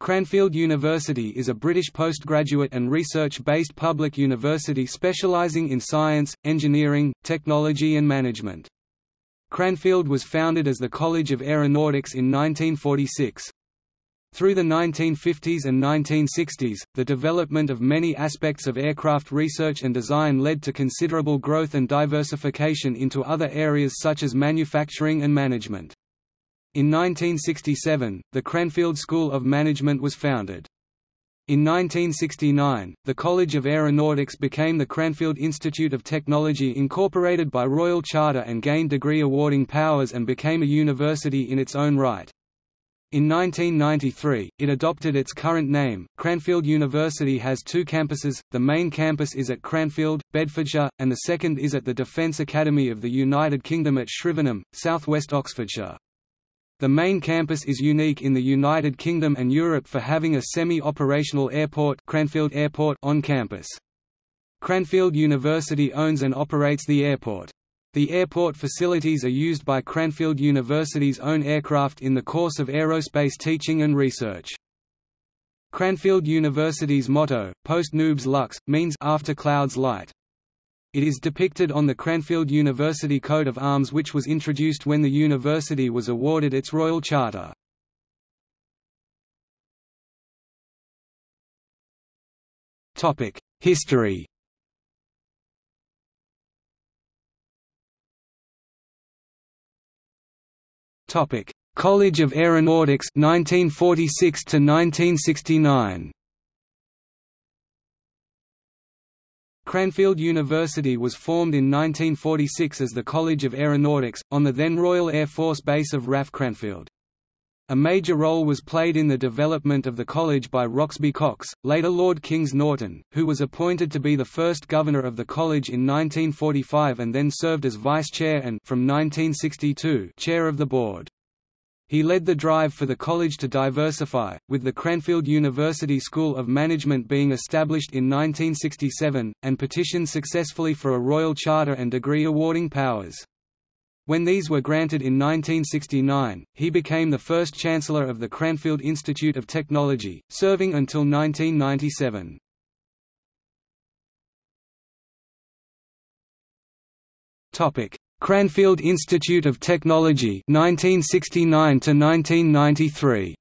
Cranfield University is a British postgraduate and research-based public university specialising in science, engineering, technology and management. Cranfield was founded as the College of Aeronautics in 1946. Through the 1950s and 1960s, the development of many aspects of aircraft research and design led to considerable growth and diversification into other areas such as manufacturing and management. In 1967, the Cranfield School of Management was founded. In 1969, the College of Aeronautics became the Cranfield Institute of Technology incorporated by Royal Charter and gained degree awarding powers and became a university in its own right. In 1993, it adopted its current name. Cranfield University has two campuses, the main campus is at Cranfield, Bedfordshire, and the second is at the Defence Academy of the United Kingdom at Shrivenham, southwest Oxfordshire. The main campus is unique in the United Kingdom and Europe for having a semi-operational airport, Cranfield Airport on campus. Cranfield University owns and operates the airport. The airport facilities are used by Cranfield University's own aircraft in the course of aerospace teaching and research. Cranfield University's motto, Post Nubes Lux, means after clouds light. It is depicted on the Cranfield University coat of arms which was introduced when the university was awarded its Royal Charter. History College of Aeronautics 1946 to 1969 Cranfield University was formed in 1946 as the College of Aeronautics, on the then Royal Air Force Base of RAF Cranfield. A major role was played in the development of the college by Roxby Cox, later Lord Kings Norton, who was appointed to be the first governor of the college in 1945 and then served as vice-chair and from 1962 chair of the board. He led the drive for the college to diversify, with the Cranfield University School of Management being established in 1967, and petitioned successfully for a royal charter and degree awarding powers. When these were granted in 1969, he became the first Chancellor of the Cranfield Institute of Technology, serving until 1997. Cranfield Institute of Technology 1969 to 1993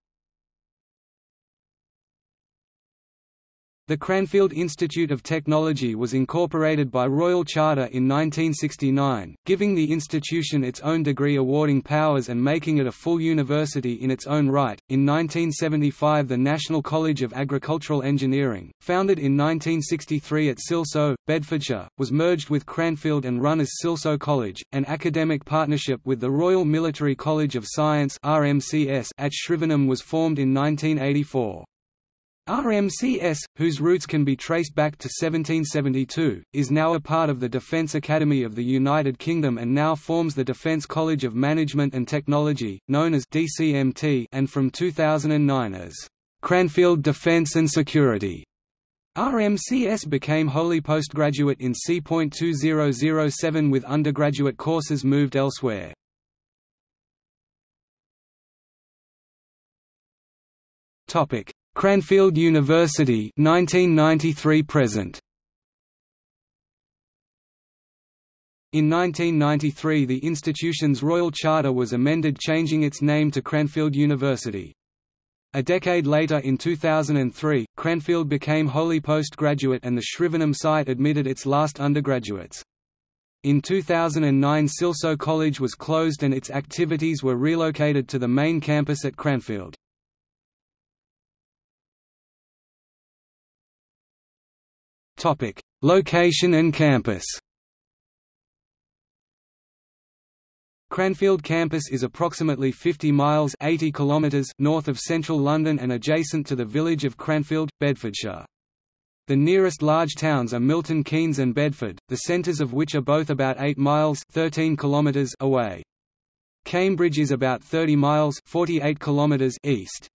The Cranfield Institute of Technology was incorporated by Royal Charter in 1969, giving the institution its own degree awarding powers and making it a full university in its own right. In 1975, the National College of Agricultural Engineering, founded in 1963 at Silsoe, Bedfordshire, was merged with Cranfield and run as Silsoe College, an academic partnership with the Royal Military College of Science (RMCS) at Shrivenham was formed in 1984. RMCS, whose roots can be traced back to 1772, is now a part of the Defence Academy of the United Kingdom and now forms the Defence College of Management and Technology, known as DCMT and from 2009 as Cranfield Defence and Security. RMCS became wholly postgraduate in C.2007 with undergraduate courses moved elsewhere. Topic Cranfield University 1993 present In 1993 the institution's royal charter was amended changing its name to Cranfield University. A decade later in 2003, Cranfield became wholly postgraduate and the Shrivenham site admitted its last undergraduates. In 2009 Silsoe College was closed and its activities were relocated to the main campus at Cranfield. Topic: Location and campus. Cranfield campus is approximately 50 miles 80 kilometers north of central London and adjacent to the village of Cranfield, Bedfordshire. The nearest large towns are Milton Keynes and Bedford, the centres of which are both about 8 miles 13 kilometers away. Cambridge is about 30 miles 48 kilometers east.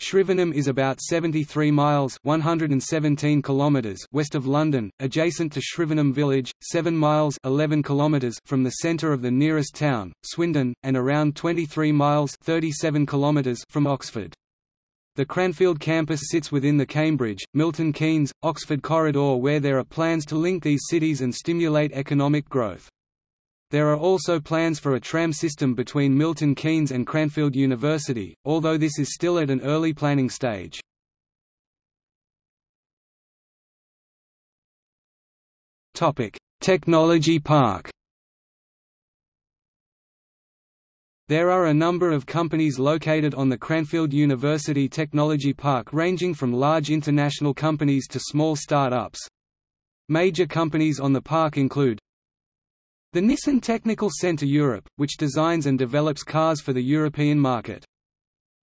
Shrivenham is about 73 miles 117 kilometers west of London, adjacent to Shrivenham village, 7 miles 11 kilometers from the centre of the nearest town, Swindon, and around 23 miles 37 kilometers from Oxford. The Cranfield campus sits within the Cambridge, Milton Keynes, Oxford corridor where there are plans to link these cities and stimulate economic growth. There are also plans for a tram system between Milton Keynes and Cranfield University, although this is still at an early planning stage. Technology Park There are a number of companies located on the Cranfield University Technology Park ranging from large international companies to small start-ups. Major companies on the park include the Nissan Technical Centre Europe, which designs and develops cars for the European market.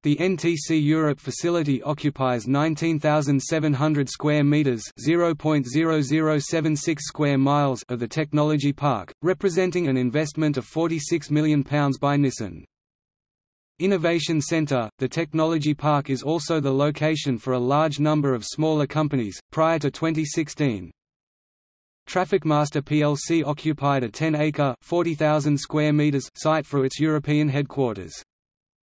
The NTC Europe facility occupies 19,700 square meters (0.0076 square miles) of the technology park, representing an investment of £46 million by Nissan. Innovation Centre – The technology park is also the location for a large number of smaller companies. Prior to 2016, Trafficmaster plc occupied a 10-acre (40,000 square meters) site for its European headquarters.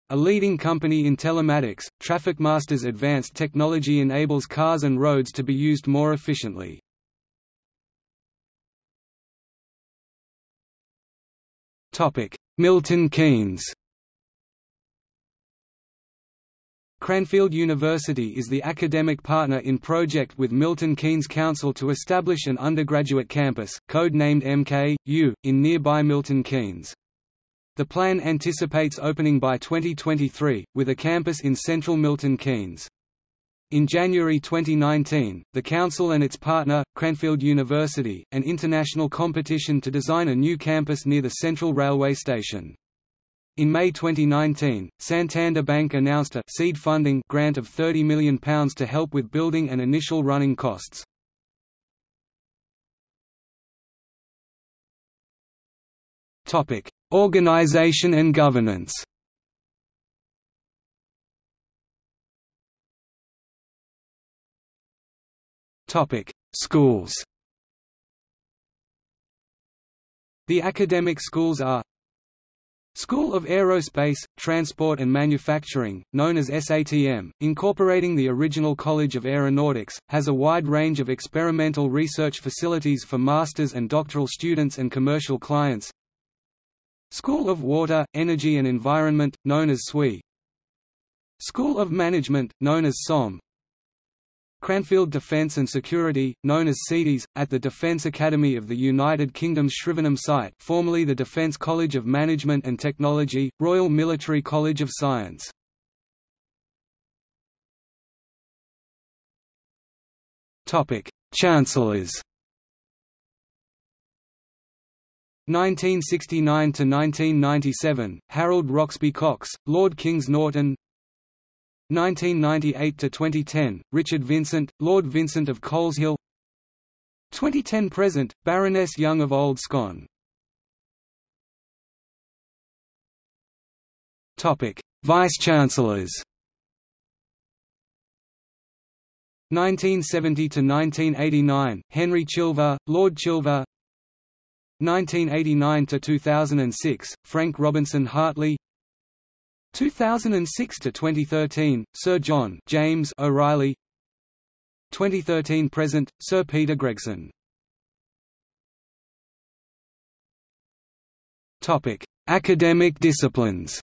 A leading company in telematics, Trafficmaster's advanced technology enables cars and roads to be used more efficiently. Milton Keynes Cranfield University is the academic partner in project with Milton Keynes Council to establish an undergraduate campus, code-named MK.U, in nearby Milton Keynes. The plan anticipates opening by 2023, with a campus in central Milton Keynes. In January 2019, the Council and its partner, Cranfield University, an international competition to design a new campus near the Central Railway Station. In May 2019, Santander Bank announced a seed funding grant of £30 million to help with building and initial running costs. Organization and governance. Schools. The academic schools are School of Aerospace, Transport and Manufacturing, known as SATM, incorporating the original College of Aeronautics, has a wide range of experimental research facilities for master's and doctoral students and commercial clients, School of Water, Energy and Environment, known as SWE School of Management, known as SOM Cranfield Defence and Security, known as CEDES, at the Defence Academy of the United Kingdom's Shrivenham site formerly the Defence College of Management and Technology, Royal Military College of Science. Chancellors 1969 to 1997 Harold Roxby Cox Lord Kings Norton 1998 to 2010 Richard Vincent Lord Vincent of Coleshill 2010 present Baroness Young of Old Scone. Topic Vice Chancellors 1970 to 1989 Henry Chilver Lord Chilver. 1989 to 2006 Frank Robinson Hartley 2006 to 2013 Sir John James O'Reilly. 2013 present Sir Peter Gregson. Topic Academic disciplines.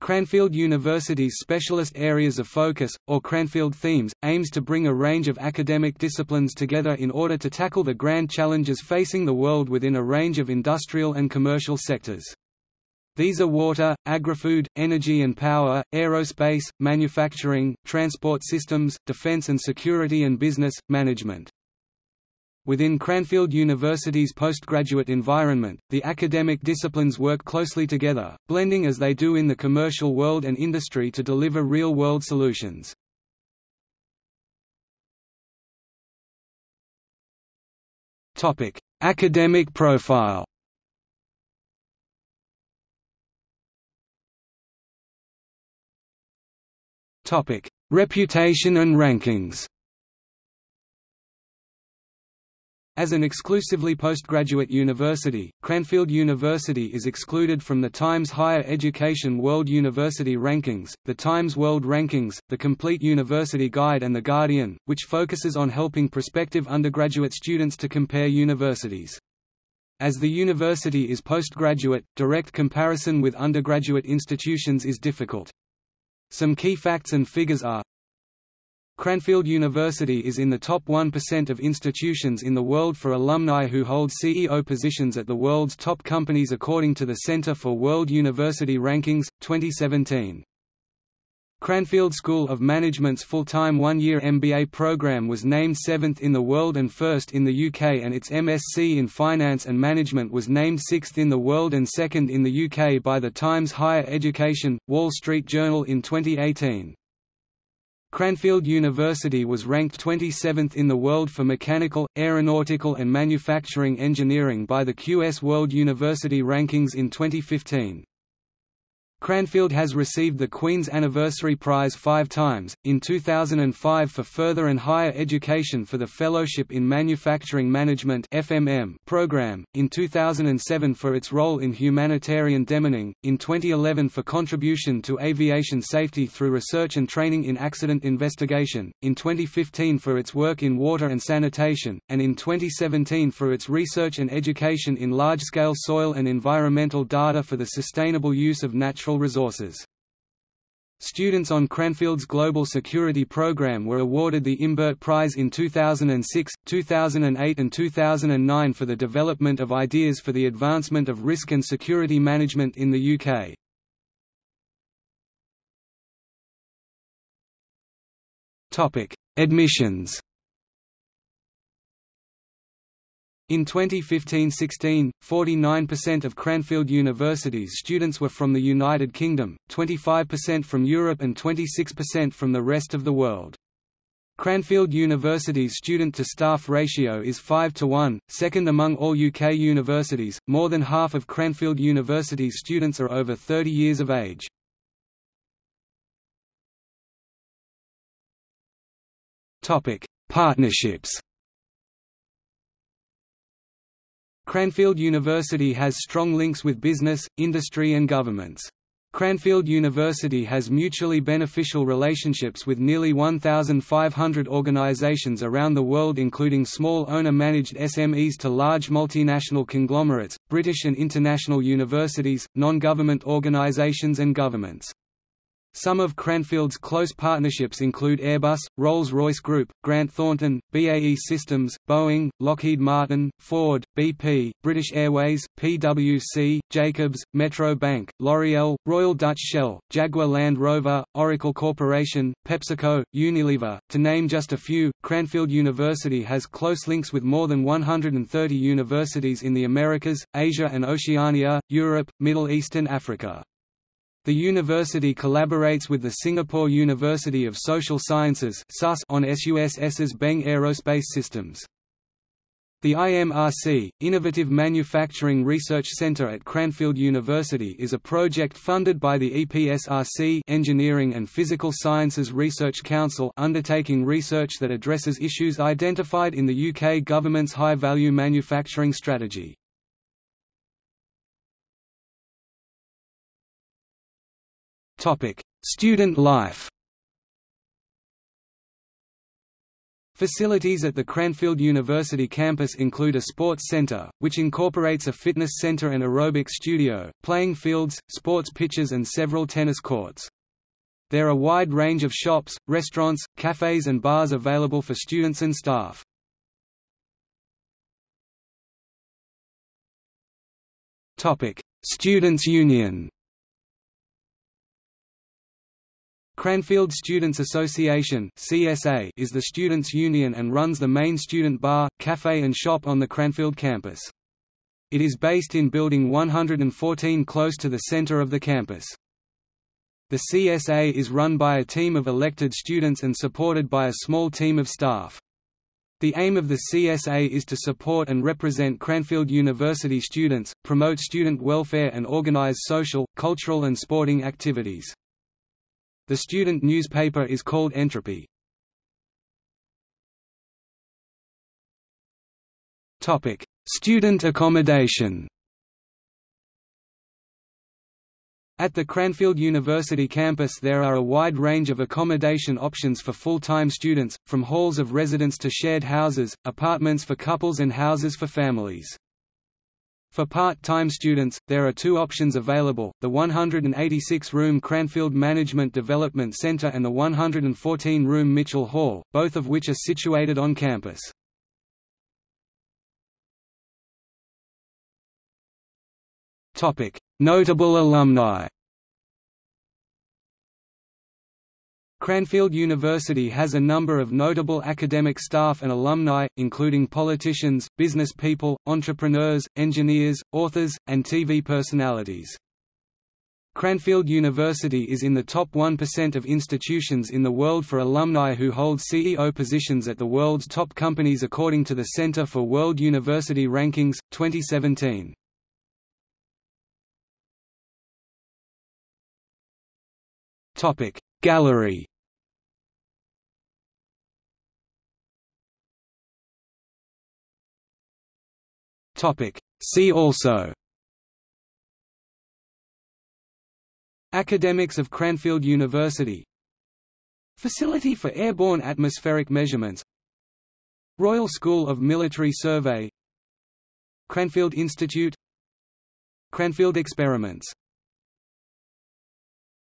Cranfield University's specialist areas of focus, or Cranfield themes, aims to bring a range of academic disciplines together in order to tackle the grand challenges facing the world within a range of industrial and commercial sectors. These are water, agri-food, energy and power, aerospace, manufacturing, transport systems, defense and security and business, management. Within Cranfield University's postgraduate environment, the academic disciplines work closely together, blending as they do in the commercial world and industry to deliver real-world solutions. Academic profile Reputation and rankings As an exclusively postgraduate university, Cranfield University is excluded from the Times Higher Education World University Rankings, the Times World Rankings, the Complete University Guide and The Guardian, which focuses on helping prospective undergraduate students to compare universities. As the university is postgraduate, direct comparison with undergraduate institutions is difficult. Some key facts and figures are Cranfield University is in the top 1% of institutions in the world for alumni who hold CEO positions at the world's top companies according to the Center for World University Rankings, 2017. Cranfield School of Management's full-time one-year MBA program was named seventh in the world and first in the UK and its MSc in Finance and Management was named sixth in the world and second in the UK by the Times Higher Education, Wall Street Journal in 2018. Cranfield University was ranked 27th in the world for mechanical, aeronautical and manufacturing engineering by the QS World University Rankings in 2015. Cranfield has received the Queen's Anniversary Prize five times, in 2005 for further and higher education for the Fellowship in Manufacturing Management program, in 2007 for its role in humanitarian demining, in 2011 for contribution to aviation safety through research and training in accident investigation, in 2015 for its work in water and sanitation, and in 2017 for its research and education in large-scale soil and environmental data for the sustainable use of natural natural resources. Students on Cranfield's Global Security Program were awarded the Imbert Prize in 2006, 2008 and 2009 for the development of ideas for the advancement of risk and security management in the UK. Admissions In 2015–16, 49% of Cranfield University's students were from the United Kingdom, 25% from Europe and 26% from the rest of the world. Cranfield University's student-to-staff ratio is 5 to 1, second among all UK universities. More than half of Cranfield University's students are over 30 years of age. Topic: Partnerships. Cranfield University has strong links with business, industry and governments. Cranfield University has mutually beneficial relationships with nearly 1,500 organizations around the world including small owner-managed SMEs to large multinational conglomerates, British and international universities, non-government organizations and governments. Some of Cranfield's close partnerships include Airbus, Rolls-Royce Group, Grant Thornton, BAE Systems, Boeing, Lockheed Martin, Ford, BP, British Airways, PwC, Jacobs, Metro Bank, L'Oreal, Royal Dutch Shell, Jaguar Land Rover, Oracle Corporation, PepsiCo, Unilever, to name just a few. Cranfield University has close links with more than 130 universities in the Americas, Asia and Oceania, Europe, Middle East and Africa. The university collaborates with the Singapore University of Social Sciences on SUSS's Beng Aerospace Systems. The IMRC, Innovative Manufacturing Research Center at Cranfield University is a project funded by the EPSRC Engineering and Physical Sciences Research Council undertaking research that addresses issues identified in the UK government's high-value manufacturing strategy. Topic: Student life. Facilities at the Cranfield University campus include a sports center, which incorporates a fitness center and aerobic studio, playing fields, sports pitches and several tennis courts. There are a wide range of shops, restaurants, cafes and bars available for students and staff. Students' Union Cranfield Students Association (CSA) is the students' union and runs the main student bar, cafe and shop on the Cranfield campus. It is based in Building 114 close to the center of the campus. The CSA is run by a team of elected students and supported by a small team of staff. The aim of the CSA is to support and represent Cranfield University students, promote student welfare and organize social, cultural and sporting activities. The student newspaper is called Entropy. Topic: Student accommodation. At the Cranfield University campus there are a wide range of accommodation options for full-time students, from halls of residence to shared houses, apartments for couples and houses for families. For part-time students, there are two options available, the 186-room Cranfield Management Development Center and the 114-room Mitchell Hall, both of which are situated on campus. Notable alumni Cranfield University has a number of notable academic staff and alumni, including politicians, business people, entrepreneurs, engineers, authors, and TV personalities. Cranfield University is in the top 1% of institutions in the world for alumni who hold CEO positions at the world's top companies according to the Center for World University Rankings, 2017. Topic Gallery See also Academics of Cranfield University Facility for Airborne Atmospheric Measurements Royal School of Military Survey Cranfield Institute Cranfield Experiments